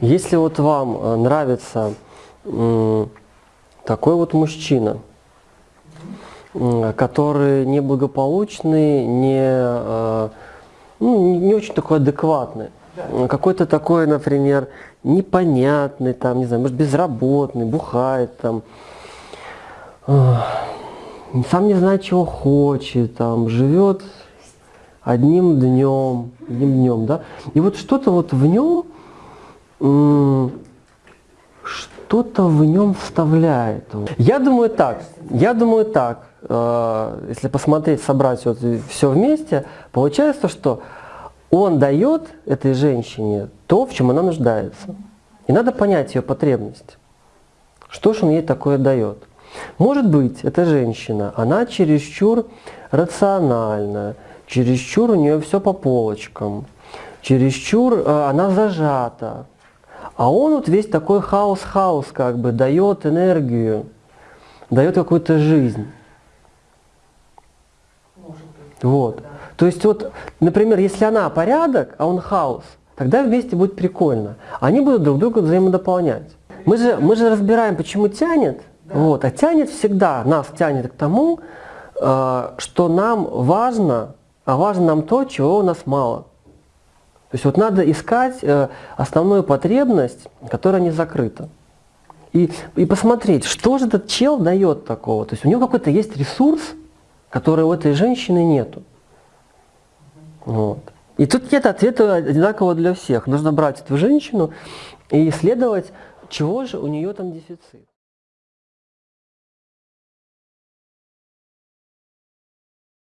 Если вот вам э, нравится такой вот мужчина, который неблагополучный, не, э, ну, не- очень такой адекватный, м, какой-то такой, например, непонятный, там, не знаю, может безработный, бухает, там, э, сам не знает, чего хочет, там, живет одним днем, одним днем, да, и вот что-то вот в нем что-то в нем вставляет. Я думаю так, я думаю так, э, если посмотреть, собрать вот все вместе, получается, что он дает этой женщине то, в чем она нуждается. И надо понять ее потребность. Что же он ей такое дает? Может быть, эта женщина, она чересчур рациональна, чересчур у нее все по полочкам, чересчур э, она зажата. А он вот весь такой хаос-хаос как бы дает энергию, дает какую-то жизнь. Вот. То есть вот, например, если она порядок, а он хаос, тогда вместе будет прикольно. Они будут друг друга взаимодополнять. Мы же, мы же разбираем, почему тянет. Вот. А тянет всегда, нас тянет к тому, э, что нам важно, а важно нам то, чего у нас мало. То есть вот надо искать э, основную потребность, которая не закрыта. И, и посмотреть, что же этот чел дает такого. То есть у него какой-то есть ресурс, который у этой женщины нету. Вот. И тут нет ответа одинакового для всех. Нужно брать эту женщину и исследовать, чего же у нее там дефицит.